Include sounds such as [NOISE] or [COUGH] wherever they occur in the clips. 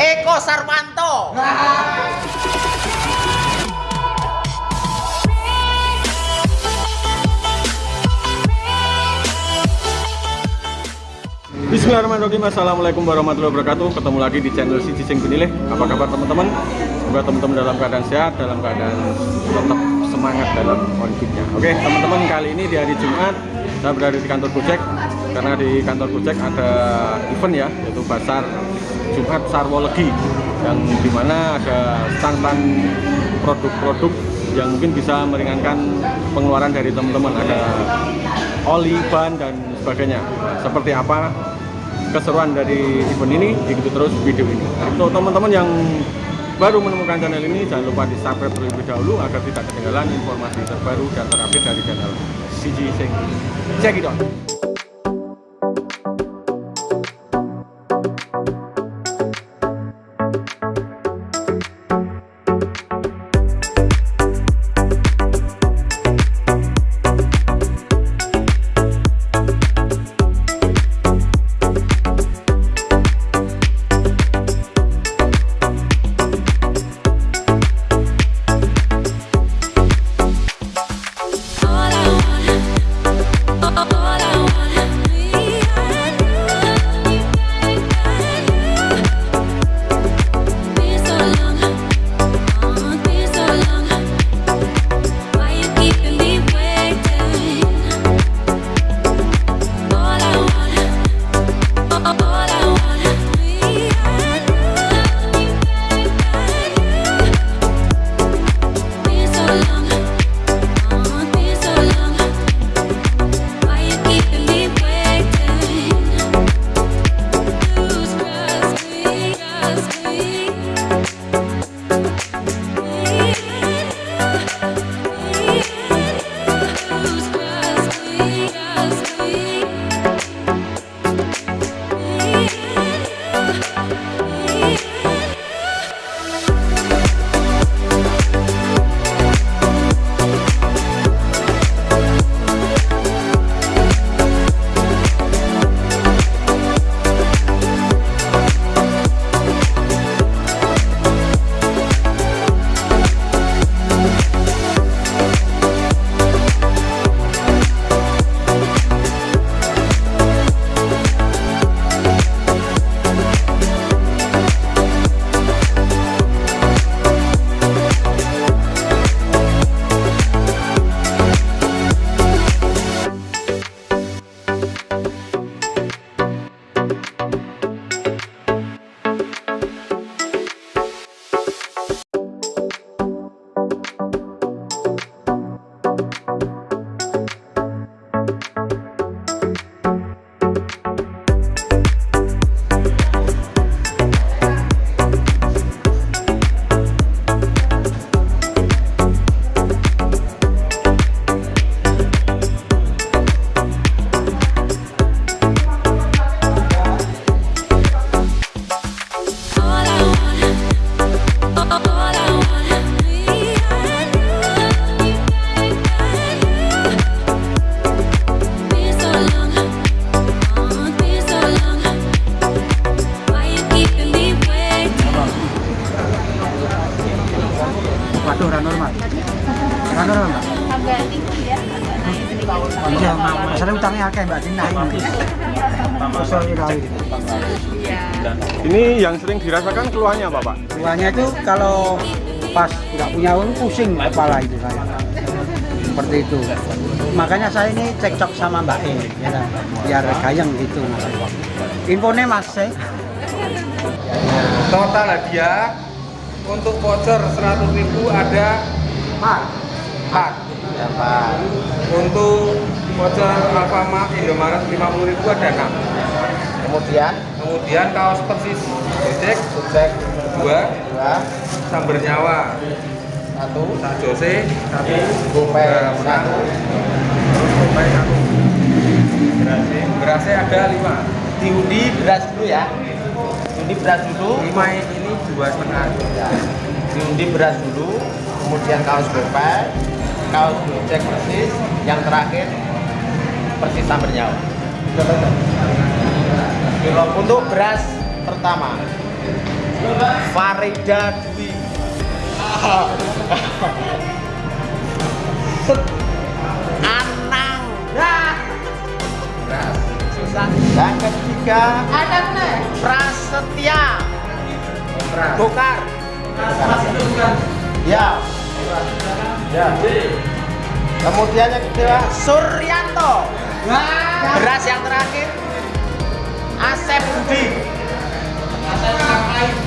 Eko Sarwanto. Bismillahirrahmanirrahim. Assalamualaikum warahmatullahi wabarakatuh. Ketemu lagi di channel si Cicing Benileh Apa kabar teman-teman? Semoga teman-teman dalam keadaan sehat Dalam keadaan tetap semangat dalam konfliknya. Oke teman-teman kali ini di hari Jumat Saya berada di kantor Gojek Karena di kantor Gojek ada event ya Yaitu Pasar Jumat Sarwo Legi Yang di mana ada stand-stand produk-produk yang mungkin bisa meringankan pengeluaran dari teman-teman. Ada oli, ban dan sebagainya. Seperti apa keseruan dari event ini ikuti terus video ini. Untuk teman-teman yang baru menemukan channel ini jangan lupa di subscribe terlebih dahulu agar tidak ketinggalan informasi terbaru dan terupdate dari channel CG Sing check Iya. Masalah utangnya akeh, Mbak. Dina ini. Kesel ya kali. ini yang sering dirasakan keluhannya apa Pak? Keluarnya itu kalau pas nggak punya uang pusing kepala itu saya. Seperti itu. Makanya saya ini cekcok sama Mbak E, ya kan? biar gayeng gitu. Infonya Mas eh. total hadiah untuk voucher 100.000 ada Mas, 4 Pak. untuk voucher Alfamart Indomaret 50.000 ada 6 Kemudian? Kemudian kaos persis Gojek sukses 2 dua. Samber Nyawa satu. Sak Jose 1 Gopay satu. Gopay 1 berasnya berasnya ada 5 diundi beras dulu ya. Diundi beras dulu. 5 ini dua setengah. Ya. Diundi beras dulu, kemudian kaos gopay, kaos gojek persis, yang terakhir persis sambar nyawa. Untuk beras pertama Farida Dwi. Anang. Beras. Susah Yang ketiga Anak nih. Prasetya. Bokar Ya Ya Kemudian yang kedua Suryanto. Beras yang terakhir Asep Budi.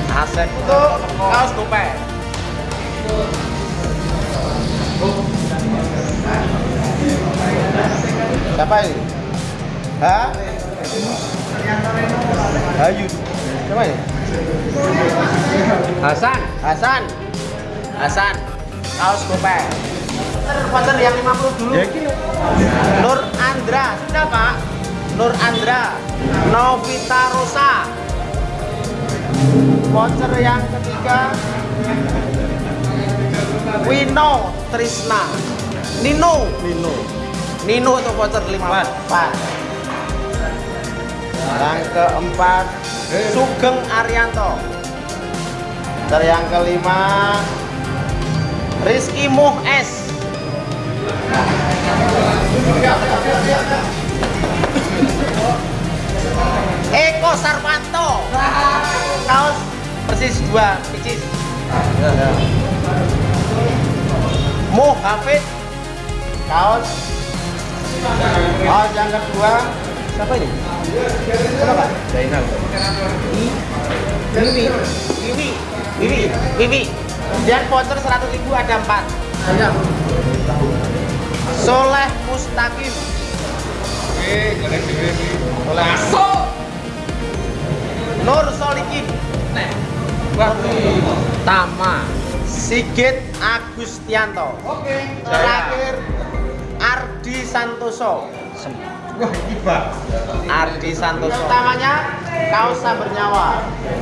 Asep itu kaos gope Siapa ini? Hah? Hayu Siapa ini? Hasan. Hasan. Hasan Kaos gope Voucher yang 50 dulu. Nur Andra. Sudah pak? Nur Andra. Novita Rosa. Voucher yang ketiga. Wino Trisna. Nino. Nino. Nino itu voucher 5 Pas Yang keempat Sugeng Arianto. Voucher yang kelima Rizky Muh S. Eko Sarwanto. Kaos persis dua picis Mo Hafid. Kaos. Kaos yang kedua. Siapa ini? Pak? Zainal. Wiwi. Wiwi. Wiwi. Wiwi dan voucher 100 ribu ada 4 Soleh Mustaqim. Soleh. Nur Solikin. Tama. Sigit Agustianto. Terakhir Ardi Santoso. Ardi Santoso. Utamanya kaos sabar nyawa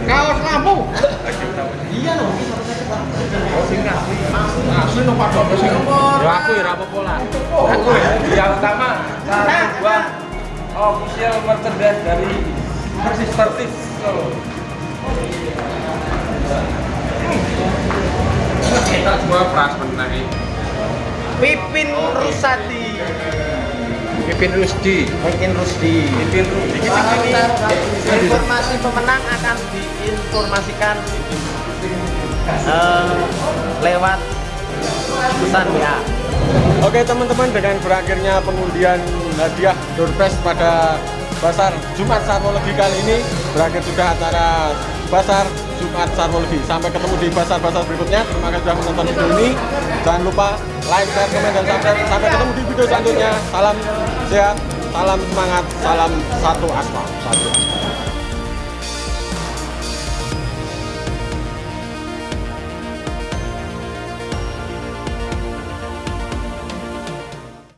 kaos lampu [LAUGHS] iya loh Asli padha sing. Ya aku ya apa-apa lah Aku ya. Yang pertama cara buat official merchandise dari Persis Persis Solo. Kita jual beras benar Pipin Rusadi Pipin Rusdi. Pipin Rusdi Pipin Rusdi. informasi pemenang akan diinformasikan eh, lewat pesan ya. Oke teman-teman dengan berakhirnya pengundian hadiah Doorpress pada Pasar Jumat Sarwologi kali ini berakhir juga acara Pasar Jumat Sarwologi sampai ketemu di pasar-pasar berikutnya. Terima kasih sudah menonton video ini. Jangan lupa like, share, komen, dan subscribe. Sampai ketemu di video selanjutnya. Salam sehat, salam semangat, salam satu aspal satu